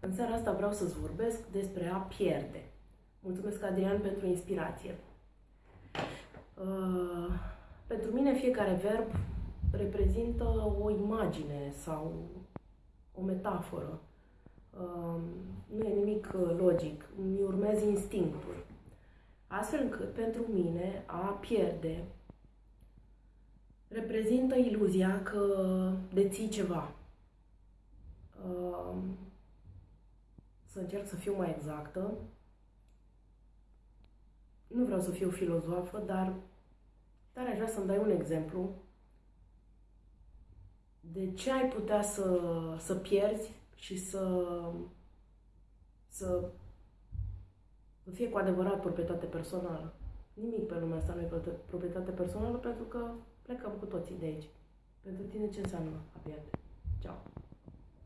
În seara asta vreau să-ți vorbesc despre a pierde. Mulțumesc, Adrian, pentru inspirație. Uh, pentru mine, fiecare verb reprezintă o imagine sau o metaforă. Uh, nu e nimic logic, mi urmez instinctul. Astfel încât, pentru mine, a pierde reprezintă iluzia că deții ceva. Uh, să încerc să fiu mai exactă. Nu vreau să fiu filozofă, dar tare aș vrea să-mi dai un exemplu de ce ai putea să, să pierzi și să, să, să fie cu adevărat proprietate personală. Nimic pe lumea asta nu e proprietate personală pentru că plecăm cu toții de aici. Pentru tine ce înseamnă a pierde? Ciao!